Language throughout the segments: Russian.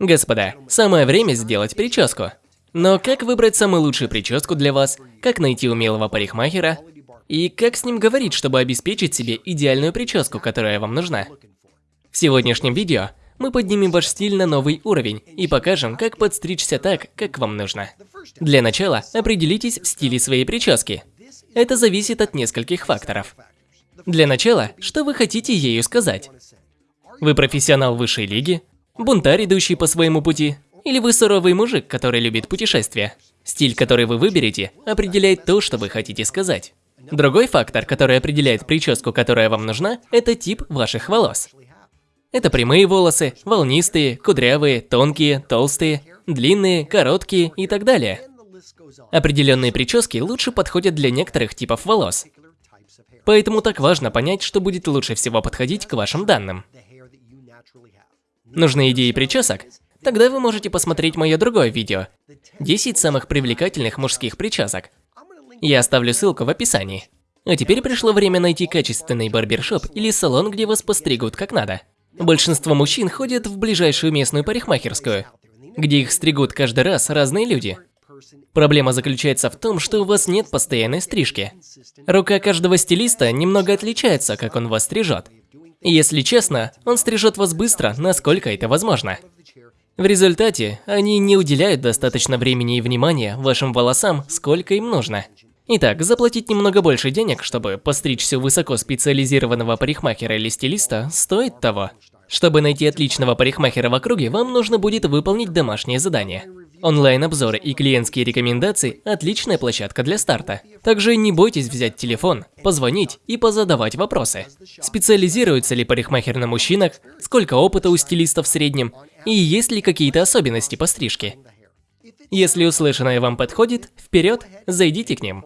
Господа, самое время сделать прическу. Но как выбрать самую лучшую прическу для вас, как найти умелого парикмахера и как с ним говорить, чтобы обеспечить себе идеальную прическу, которая вам нужна? В сегодняшнем видео мы поднимем ваш стиль на новый уровень и покажем, как подстричься так, как вам нужно. Для начала определитесь в стиле своей прически. Это зависит от нескольких факторов. Для начала, что вы хотите ею сказать? Вы профессионал высшей лиги? Бунтарь, идущий по своему пути? Или вы суровый мужик, который любит путешествия? Стиль, который вы выберете, определяет то, что вы хотите сказать. Другой фактор, который определяет прическу, которая вам нужна, это тип ваших волос. Это прямые волосы, волнистые, кудрявые, тонкие, толстые, длинные, короткие и так далее. Определенные прически лучше подходят для некоторых типов волос. Поэтому так важно понять, что будет лучше всего подходить к вашим данным. Нужны идеи причесок? Тогда вы можете посмотреть мое другое видео 10 самых привлекательных мужских причесок. Я оставлю ссылку в описании. А теперь пришло время найти качественный барбершоп или салон, где вас постригут как надо. Большинство мужчин ходят в ближайшую местную парикмахерскую, где их стригут каждый раз разные люди. Проблема заключается в том, что у вас нет постоянной стрижки. Рука каждого стилиста немного отличается, как он вас стрижет. Если честно, он стрижет вас быстро, насколько это возможно. В результате, они не уделяют достаточно времени и внимания вашим волосам, сколько им нужно. Итак, заплатить немного больше денег, чтобы постричься у высокоспециализированного парикмахера или стилиста, стоит того. Чтобы найти отличного парикмахера в округе, вам нужно будет выполнить домашнее задание. Онлайн-обзоры и клиентские рекомендации – отличная площадка для старта. Также не бойтесь взять телефон, позвонить и позадавать вопросы. Специализируется ли парикмахер на мужчинах, сколько опыта у стилистов в среднем, и есть ли какие-то особенности по стрижке. Если услышанное вам подходит, вперед, зайдите к ним.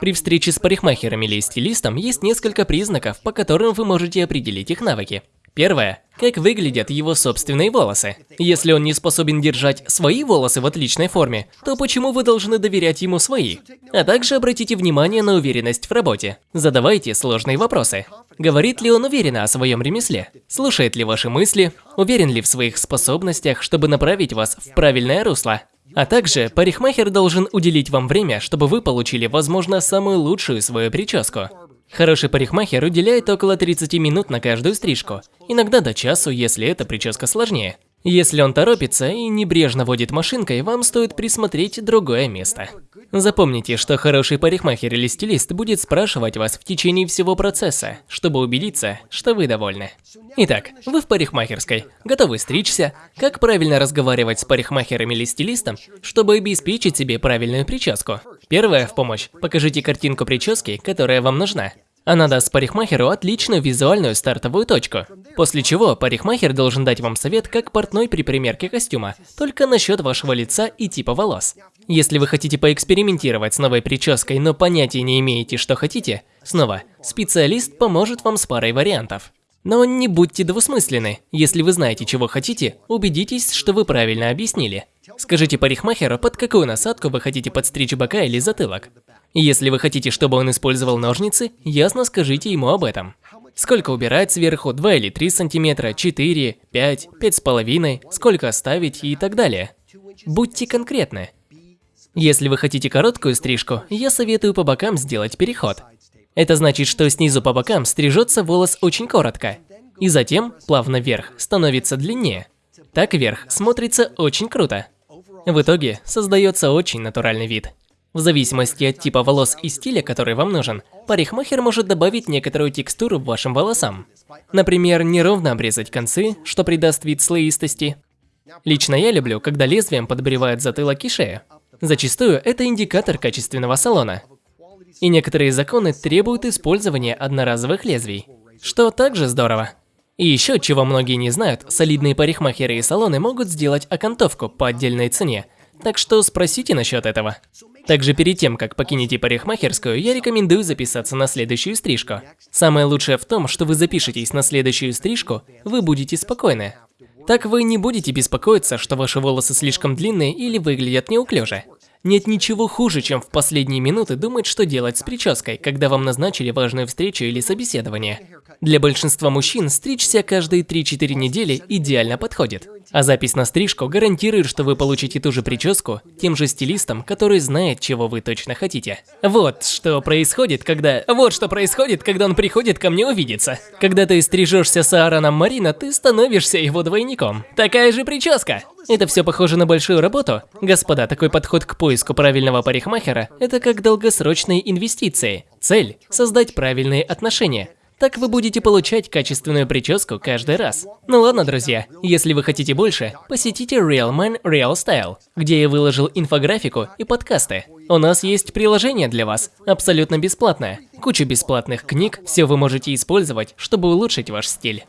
При встрече с парикмахером или стилистом есть несколько признаков, по которым вы можете определить их навыки. Первое. Как выглядят его собственные волосы. Если он не способен держать свои волосы в отличной форме, то почему вы должны доверять ему свои? А также обратите внимание на уверенность в работе. Задавайте сложные вопросы. Говорит ли он уверенно о своем ремесле? Слушает ли ваши мысли? Уверен ли в своих способностях, чтобы направить вас в правильное русло? А также парикмахер должен уделить вам время, чтобы вы получили, возможно, самую лучшую свою прическу. Хороший парикмахер уделяет около 30 минут на каждую стрижку, иногда до часу, если эта прическа сложнее. Если он торопится и небрежно водит машинкой, вам стоит присмотреть другое место. Запомните, что хороший парикмахер или стилист будет спрашивать вас в течение всего процесса, чтобы убедиться, что вы довольны. Итак, вы в парикмахерской, готовы стричься, как правильно разговаривать с парикмахером или стилистом, чтобы обеспечить себе правильную прическу. Первое в помощь – покажите картинку прически, которая вам нужна. Она даст парикмахеру отличную визуальную стартовую точку. После чего парикмахер должен дать вам совет, как портной при примерке костюма, только насчет вашего лица и типа волос. Если вы хотите поэкспериментировать с новой прической, но понятия не имеете, что хотите, снова, специалист поможет вам с парой вариантов. Но не будьте двусмысленны. Если вы знаете, чего хотите, убедитесь, что вы правильно объяснили. Скажите парикмахеру, под какую насадку вы хотите подстричь бока или затылок. Если вы хотите, чтобы он использовал ножницы, ясно скажите ему об этом. Сколько убирать сверху, 2 или 3 сантиметра, 4, 5, 5,5, сколько оставить и так далее. Будьте конкретны. Если вы хотите короткую стрижку, я советую по бокам сделать переход. Это значит, что снизу по бокам стрижется волос очень коротко, и затем, плавно вверх, становится длиннее. Так вверх смотрится очень круто. В итоге создается очень натуральный вид. В зависимости от типа волос и стиля, который вам нужен, парикмахер может добавить некоторую текстуру вашим волосам. Например, неровно обрезать концы, что придаст вид слоистости. Лично я люблю, когда лезвием подбривают затылок и шею. Зачастую это индикатор качественного салона. И некоторые законы требуют использования одноразовых лезвий, что также здорово. И еще, чего многие не знают, солидные парикмахеры и салоны могут сделать окантовку по отдельной цене, так что спросите насчет этого. Также перед тем, как покинете парикмахерскую, я рекомендую записаться на следующую стрижку. Самое лучшее в том, что вы запишетесь на следующую стрижку, вы будете спокойны. Так вы не будете беспокоиться, что ваши волосы слишком длинные или выглядят неуклюже. Нет ничего хуже, чем в последние минуты думать, что делать с прической, когда вам назначили важную встречу или собеседование. Для большинства мужчин стричься каждые 3-4 недели идеально подходит. А запись на стрижку гарантирует, что вы получите ту же прическу тем же стилистом, который знает, чего вы точно хотите. Вот что происходит, когда... Вот что происходит, когда он приходит ко мне увидеться. Когда ты стрижешься с Аароном Марина, ты становишься его двойником. Такая же прическа. Это все похоже на большую работу? Господа, такой подход к поиску правильного парикмахера – это как долгосрочные инвестиции. Цель – создать правильные отношения. Так вы будете получать качественную прическу каждый раз. Ну ладно, друзья, если вы хотите больше, посетите Real Man Real Style, где я выложил инфографику и подкасты. У нас есть приложение для вас, абсолютно бесплатное. Куча бесплатных книг, все вы можете использовать, чтобы улучшить ваш стиль.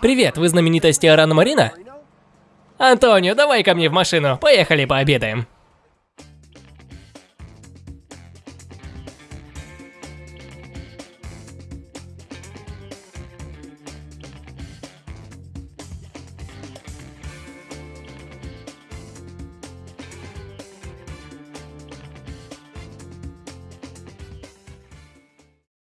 Привет, вы знаменитости Арана Марина? Антонио, давай ко мне в машину, поехали пообедаем.